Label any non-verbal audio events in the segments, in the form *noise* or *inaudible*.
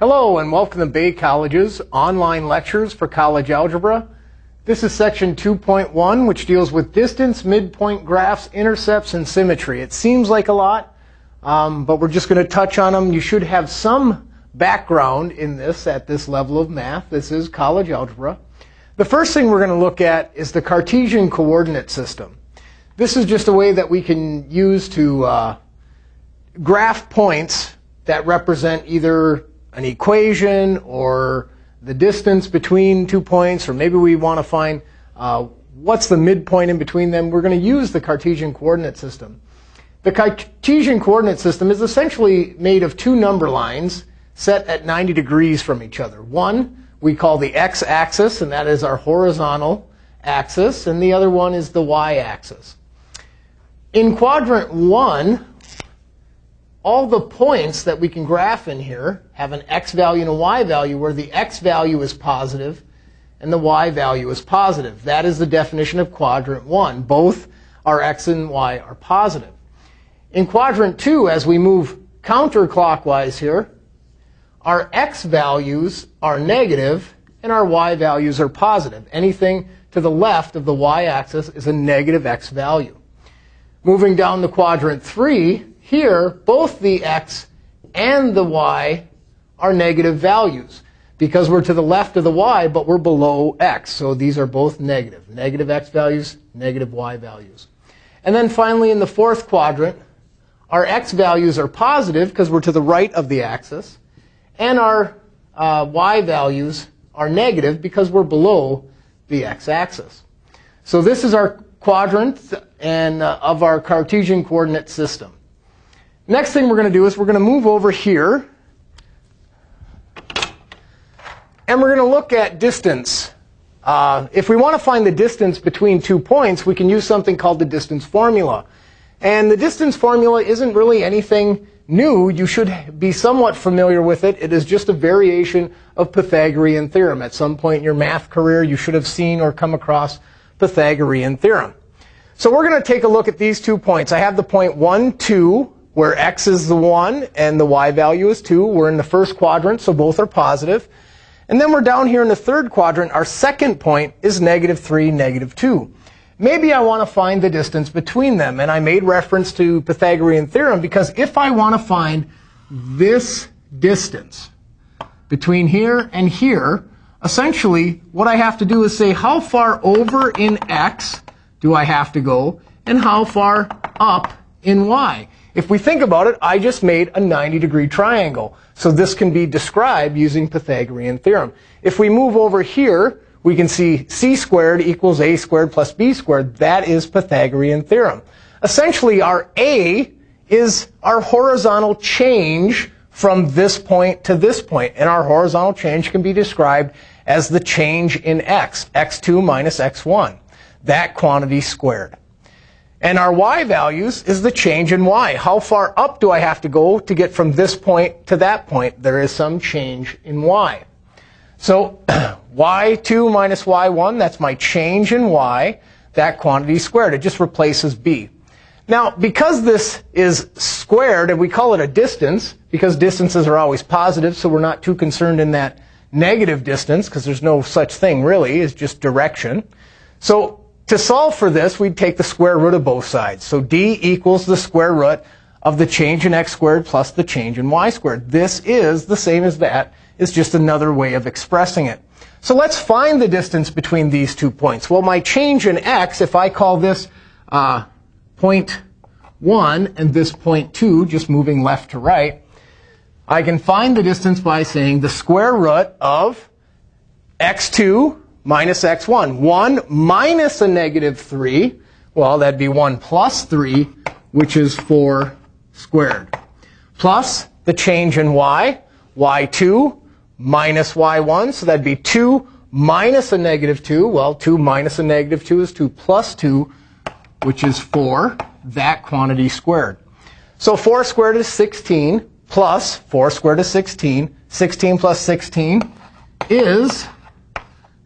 Hello and welcome to Bay College's online lectures for college algebra. This is section 2.1 which deals with distance, midpoint graphs, intercepts, and symmetry. It seems like a lot, um, but we're just going to touch on them. You should have some background in this at this level of math. This is college algebra. The first thing we're going to look at is the Cartesian coordinate system. This is just a way that we can use to uh, graph points that represent either an equation or the distance between two points, or maybe we want to find uh, what's the midpoint in between them, we're going to use the Cartesian coordinate system. The Cartesian coordinate system is essentially made of two number lines set at 90 degrees from each other. One we call the x-axis, and that is our horizontal axis, and the other one is the y-axis. In quadrant 1, all the points that we can graph in here have an x value and a y value where the x value is positive and the y value is positive. That is the definition of quadrant 1. Both our x and y are positive. In quadrant 2, as we move counterclockwise here, our x values are negative and our y values are positive. Anything to the left of the y-axis is a negative x value. Moving down to quadrant 3, here, both the x and the y are negative values because we're to the left of the y, but we're below x. So these are both negative. Negative x values, negative y values. And then finally, in the fourth quadrant, our x values are positive because we're to the right of the axis. And our uh, y values are negative because we're below the x-axis. So this is our quadrant and, uh, of our Cartesian coordinate system. Next thing we're going to do is we're going to move over here. And we're going to look at distance. Uh, if we want to find the distance between two points, we can use something called the distance formula. And the distance formula isn't really anything new. You should be somewhat familiar with it. It is just a variation of Pythagorean theorem. At some point in your math career, you should have seen or come across Pythagorean theorem. So we're going to take a look at these two points. I have the point 1, 2, where x is the 1 and the y value is 2. We're in the first quadrant, so both are positive. And then we're down here in the third quadrant. Our second point is negative 3, negative 2. Maybe I want to find the distance between them. And I made reference to Pythagorean theorem because if I want to find this distance between here and here, essentially what I have to do is say how far over in x do I have to go and how far up in y. If we think about it, I just made a 90 degree triangle. So this can be described using Pythagorean theorem. If we move over here, we can see c squared equals a squared plus b squared. That is Pythagorean theorem. Essentially, our a is our horizontal change from this point to this point. And our horizontal change can be described as the change in x, x2 minus x1. That quantity squared. And our y values is the change in y. How far up do I have to go to get from this point to that point? There is some change in y. So *clears throat* y2 minus y1, that's my change in y. That quantity squared. It just replaces b. Now, because this is squared, and we call it a distance, because distances are always positive, so we're not too concerned in that negative distance, because there's no such thing really, it's just direction. So to solve for this, we'd take the square root of both sides. So d equals the square root of the change in x squared plus the change in y squared. This is the same as that. It's just another way of expressing it. So let's find the distance between these two points. Well, my change in x, if I call this uh, point 1 and this point 2, just moving left to right, I can find the distance by saying the square root of x2 minus x1. 1 minus a negative 3, well, that'd be 1 plus 3, which is 4 squared. Plus the change in y, y2 minus y1, so that'd be 2 minus a negative 2. Well, 2 minus a negative 2 is 2 plus 2, which is 4, that quantity squared. So 4 squared is 16, plus 4 squared is 16. 16 plus 16 is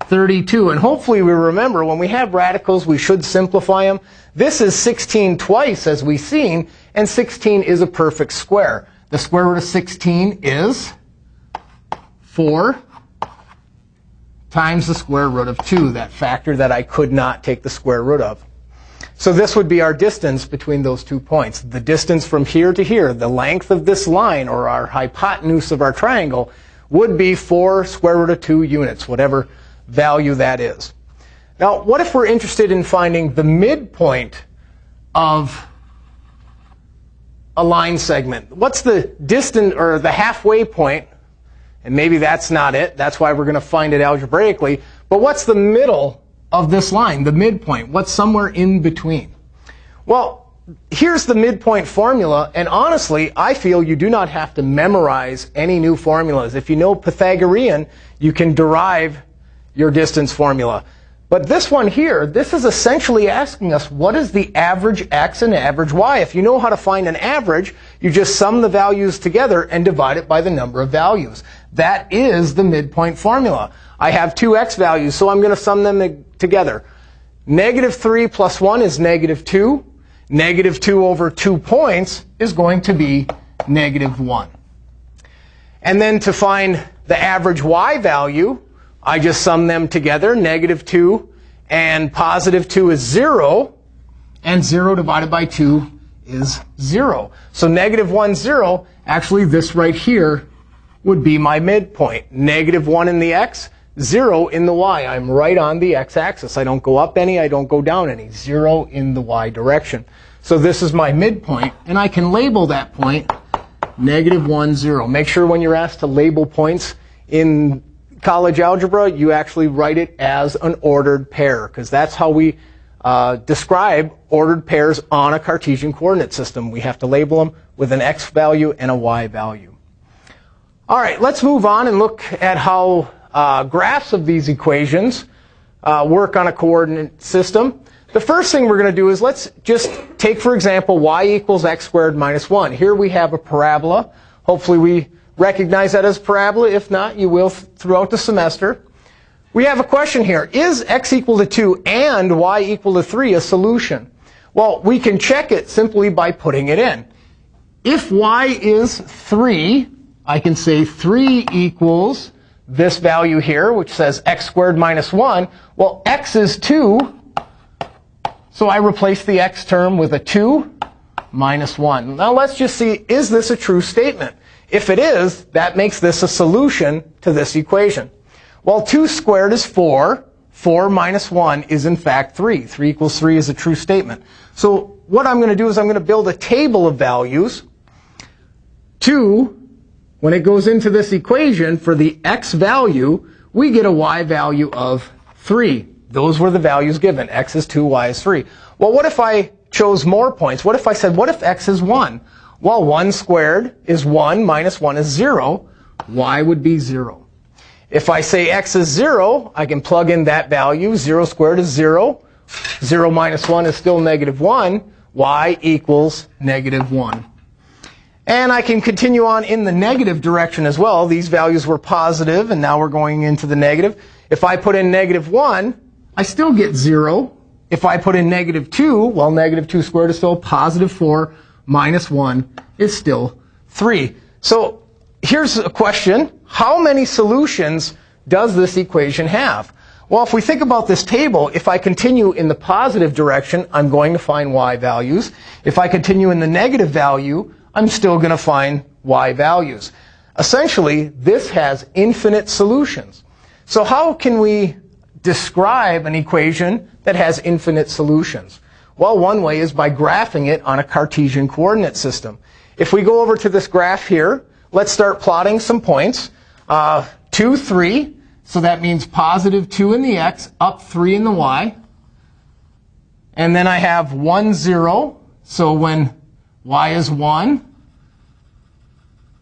32. And hopefully we remember when we have radicals, we should simplify them. This is 16 twice, as we've seen, and 16 is a perfect square. The square root of 16 is 4 times the square root of 2, that factor that I could not take the square root of. So this would be our distance between those two points. The distance from here to here, the length of this line, or our hypotenuse of our triangle, would be 4 square root of 2 units, whatever value that is. Now, what if we're interested in finding the midpoint of a line segment? What's the distance or the halfway point? And maybe that's not it. That's why we're going to find it algebraically. But what's the middle of this line, the midpoint? What's somewhere in between? Well, here's the midpoint formula. And honestly, I feel you do not have to memorize any new formulas. If you know Pythagorean, you can derive your distance formula. But this one here, this is essentially asking us what is the average x and average y? If you know how to find an average, you just sum the values together and divide it by the number of values. That is the midpoint formula. I have two x values, so I'm going to sum them together. Negative 3 plus 1 is negative 2. Negative 2 over 2 points is going to be negative 1. And then to find the average y value, I just sum them together. Negative 2 and positive 2 is 0. And 0 divided by 2 is 0. So negative 1, 0, actually this right here would be my midpoint. Negative 1 in the x, 0 in the y. I'm right on the x-axis. I don't go up any, I don't go down any. 0 in the y direction. So this is my midpoint, and I can label that point negative 1, 0. Make sure when you're asked to label points in college algebra, you actually write it as an ordered pair, because that's how we uh, describe ordered pairs on a Cartesian coordinate system. We have to label them with an x value and a y value. All right, let's move on and look at how uh, graphs of these equations uh, work on a coordinate system. The first thing we're going to do is let's just take, for example, y equals x squared minus 1. Here we have a parabola. Hopefully we recognize that as parabola. If not, you will throughout the semester. We have a question here. Is x equal to 2 and y equal to 3 a solution? Well, we can check it simply by putting it in. If y is 3, I can say 3 equals this value here, which says x squared minus 1. Well, x is 2, so I replace the x term with a 2 minus 1. Now let's just see, is this a true statement? If it is, that makes this a solution to this equation. Well, 2 squared is 4. 4 minus 1 is in fact 3. 3 equals 3 is a true statement. So what I'm going to do is I'm going to build a table of values. 2, when it goes into this equation for the x value, we get a y value of 3. Those were the values given. x is 2, y is 3. Well, what if I chose more points? What if I said, what if x is 1? Well, 1 squared is 1 minus 1 is 0. y would be 0. If I say x is 0, I can plug in that value. 0 squared is 0. 0 minus 1 is still negative 1. y equals negative 1. And I can continue on in the negative direction as well. These values were positive, and now we're going into the negative. If I put in negative 1, I still get 0. If I put in negative 2, well, negative 2 squared is still positive 4 minus 1 is still 3. So here's a question. How many solutions does this equation have? Well, if we think about this table, if I continue in the positive direction, I'm going to find y values. If I continue in the negative value, I'm still going to find y values. Essentially, this has infinite solutions. So how can we describe an equation that has infinite solutions? Well, one way is by graphing it on a Cartesian coordinate system. If we go over to this graph here, let's start plotting some points. Uh, 2, 3, so that means positive 2 in the x, up 3 in the y. And then I have 1, 0, so when y is 1,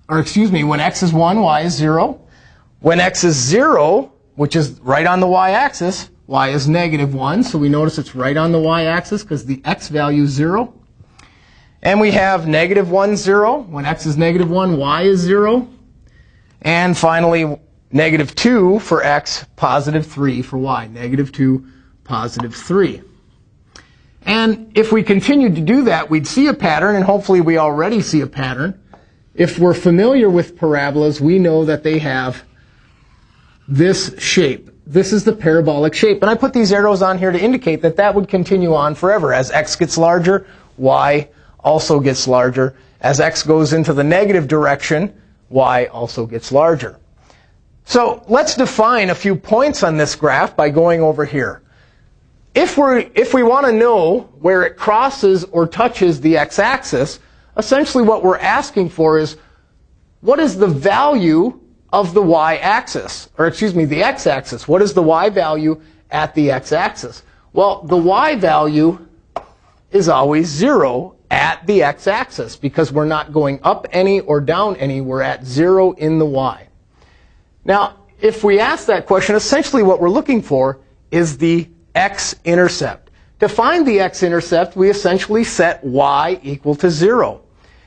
or excuse me, when x is 1, y is 0. When x is 0, which is right on the y-axis, y is negative 1, so we notice it's right on the y-axis because the x value is 0. And we have negative 1, 0. When x is negative 1, y is 0. And finally, negative 2 for x, positive 3 for y. Negative 2, positive 3. And if we continued to do that, we'd see a pattern, and hopefully we already see a pattern. If we're familiar with parabolas, we know that they have this shape. This is the parabolic shape. And I put these arrows on here to indicate that that would continue on forever. As x gets larger, y also gets larger. As x goes into the negative direction, y also gets larger. So let's define a few points on this graph by going over here. If, we if we want to know where it crosses or touches the x-axis, essentially what we're asking for is what is the value of the y-axis? Or excuse me, the x-axis. What is the y value at the x-axis? Well, the y value is always 0 at the x-axis because we're not going up any or down any. We're at 0 in the y. Now, if we ask that question, essentially what we're looking for is the x-intercept. To find the x-intercept, we essentially set y equal to 0.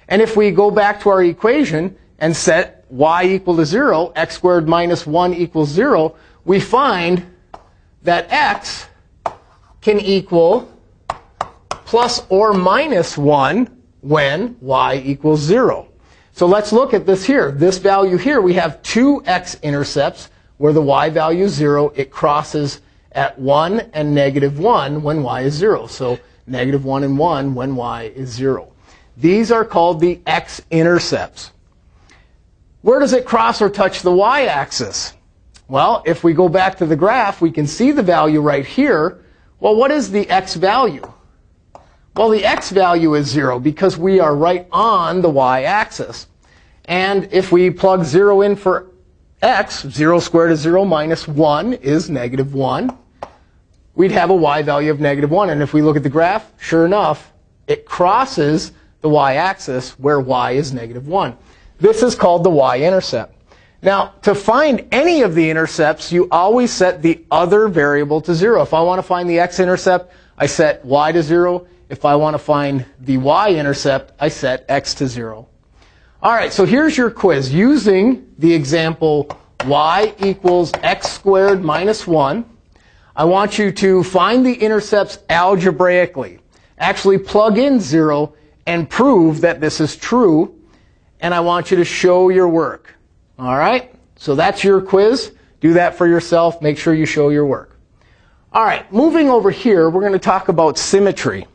And if we go back to our equation and set y equal to 0, x squared minus 1 equals 0, we find that x can equal plus or minus 1 when y equals 0. So let's look at this here. This value here, we have two x-intercepts where the y value is 0. It crosses at 1 and negative 1 when y is 0. So negative 1 and 1 when y is 0. These are called the x-intercepts. Where does it cross or touch the y-axis? Well, if we go back to the graph, we can see the value right here. Well, what is the x value? Well, the x value is 0 because we are right on the y-axis. And if we plug 0 in for x, 0 squared is 0 minus 1 is negative 1. We'd have a y value of negative 1. And if we look at the graph, sure enough, it crosses the y-axis where y is negative 1. This is called the y-intercept. Now, to find any of the intercepts, you always set the other variable to 0. If I want to find the x-intercept, I set y to 0. If I want to find the y-intercept, I set x to 0. All right, so here's your quiz. Using the example y equals x squared minus 1, I want you to find the intercepts algebraically. Actually plug in 0 and prove that this is true. And I want you to show your work. All right? So that's your quiz. Do that for yourself. Make sure you show your work. All right, moving over here, we're going to talk about symmetry.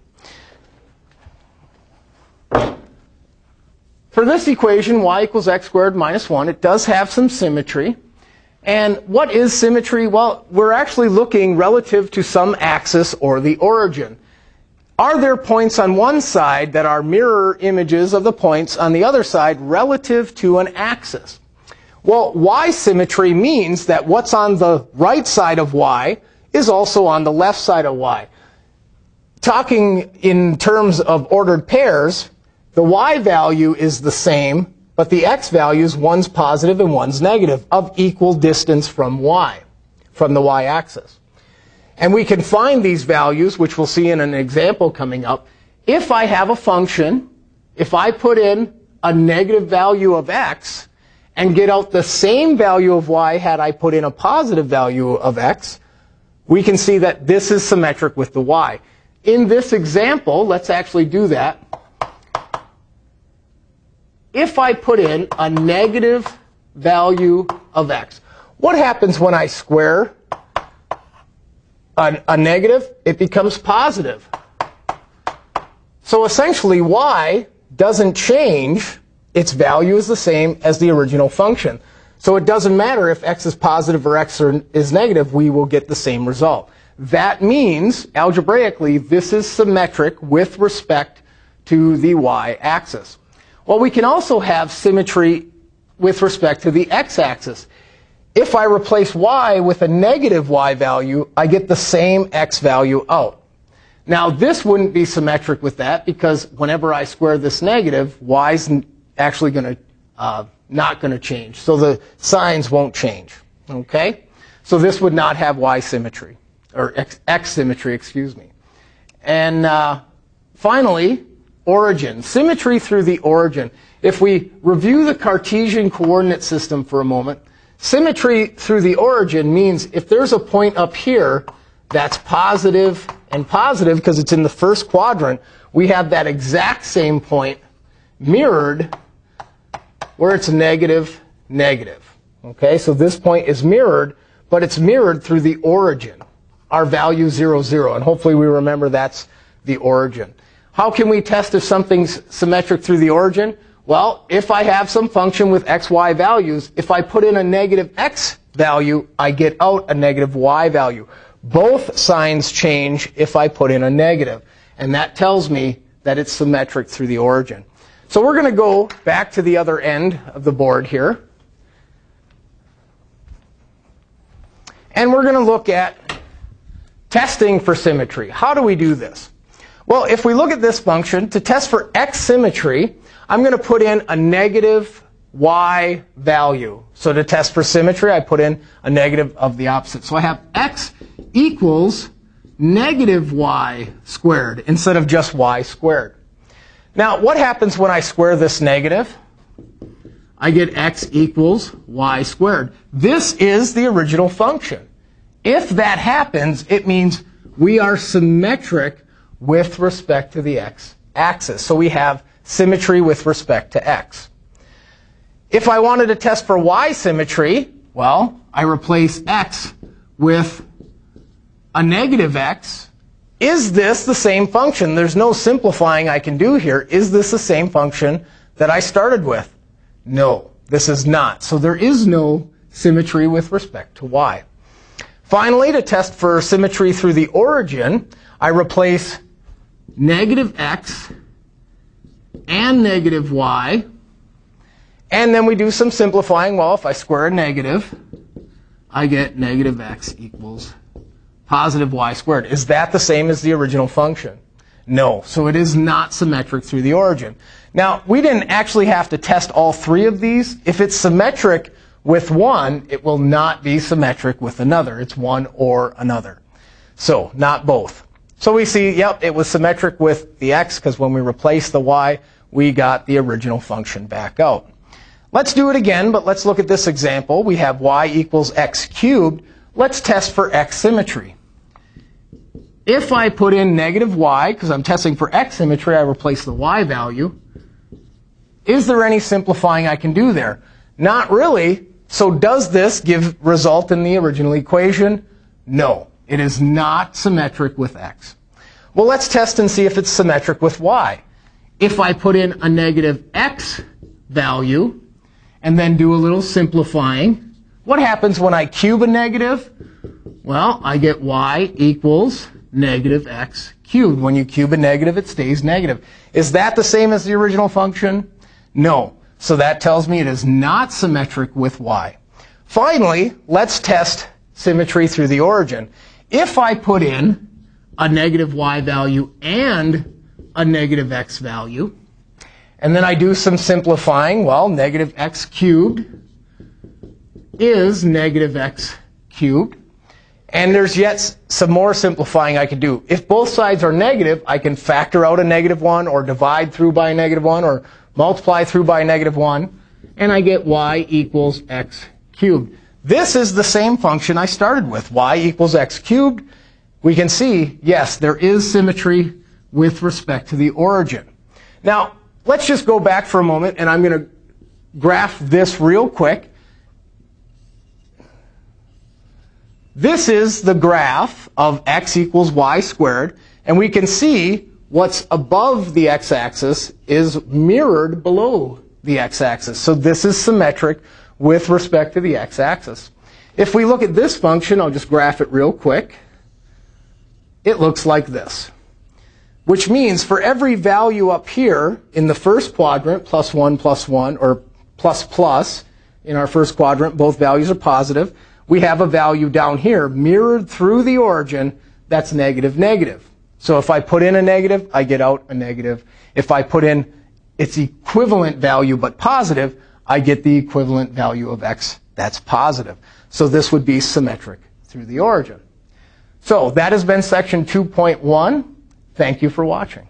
For this equation, y equals x squared minus 1, it does have some symmetry. And what is symmetry? Well, we're actually looking relative to some axis or the origin. Are there points on one side that are mirror images of the points on the other side relative to an axis? Well, y symmetry means that what's on the right side of y is also on the left side of y. Talking in terms of ordered pairs, the y value is the same, but the x values, one's positive and one's negative, of equal distance from y, from the y-axis. And we can find these values, which we'll see in an example coming up, if I have a function, if I put in a negative value of x and get out the same value of y had I put in a positive value of x, we can see that this is symmetric with the y. In this example, let's actually do that if I put in a negative value of x. What happens when I square a, a negative? It becomes positive. So essentially, y doesn't change. Its value is the same as the original function. So it doesn't matter if x is positive or x is negative, we will get the same result. That means, algebraically, this is symmetric with respect to the y-axis. Well, we can also have symmetry with respect to the x-axis. If I replace y with a negative y value, I get the same x value out. Now, this wouldn't be symmetric with that because whenever I square this negative, y is actually going to uh, not going to change. So the signs won't change. Okay? So this would not have y symmetry, or x, x symmetry, excuse me. And uh, finally, origin, symmetry through the origin. If we review the Cartesian coordinate system for a moment, symmetry through the origin means if there's a point up here that's positive and positive because it's in the first quadrant, we have that exact same point mirrored where it's negative, negative. Okay, so this point is mirrored, but it's mirrored through the origin, our value 0, 0. And hopefully we remember that's the origin. How can we test if something's symmetric through the origin? Well, if I have some function with x, y values, if I put in a negative x value, I get out a negative y value. Both signs change if I put in a negative. And that tells me that it's symmetric through the origin. So we're going to go back to the other end of the board here. And we're going to look at testing for symmetry. How do we do this? Well, if we look at this function, to test for x symmetry, I'm going to put in a negative y value. So to test for symmetry, I put in a negative of the opposite. So I have x equals negative y squared instead of just y squared. Now, what happens when I square this negative? I get x equals y squared. This is the original function. If that happens, it means we are symmetric with respect to the x axis. So we have symmetry with respect to x. If I wanted to test for y symmetry, well, I replace x with a negative x. Is this the same function? There's no simplifying I can do here. Is this the same function that I started with? No, this is not. So there is no symmetry with respect to y. Finally, to test for symmetry through the origin, I replace negative x and negative y. And then we do some simplifying. Well, if I square a negative, I get negative x equals positive y squared. Is that the same as the original function? No. So it is not symmetric through the origin. Now, we didn't actually have to test all three of these. If it's symmetric with one, it will not be symmetric with another. It's one or another. So, not both. So we see, yep, it was symmetric with the x because when we replace the y, we got the original function back out. Let's do it again, but let's look at this example. We have y equals x cubed. Let's test for x symmetry. If I put in negative y, because I'm testing for x symmetry, I replace the y value. Is there any simplifying I can do there? Not really. So does this give result in the original equation? No. It is not symmetric with x. Well, let's test and see if it's symmetric with y. If I put in a negative x value and then do a little simplifying, what happens when I cube a negative? Well, I get y equals negative x cubed. When you cube a negative, it stays negative. Is that the same as the original function? No. So that tells me it is not symmetric with y. Finally, let's test symmetry through the origin. If I put in a negative y value and a negative x value, and then I do some simplifying, well, negative x cubed is negative x cubed. And there's yet some more simplifying I can do. If both sides are negative, I can factor out a negative 1 or divide through by a negative 1 or multiply through by a negative 1, and I get y equals x cubed. This is the same function I started with, y equals x cubed. We can see, yes, there is symmetry with respect to the origin. Now, let's just go back for a moment, and I'm going to graph this real quick. This is the graph of x equals y squared, and we can see what's above the x-axis is mirrored below the x-axis. So this is symmetric with respect to the x-axis. If we look at this function, I'll just graph it real quick. It looks like this. Which means for every value up here in the first quadrant, plus 1, plus 1, or plus plus, in our first quadrant, both values are positive, we have a value down here mirrored through the origin that's negative, negative. So if I put in a negative, I get out a negative. If I put in its equivalent value but positive, I get the equivalent value of x that's positive. So this would be symmetric through the origin. So that has been section 2.1. Thank you for watching.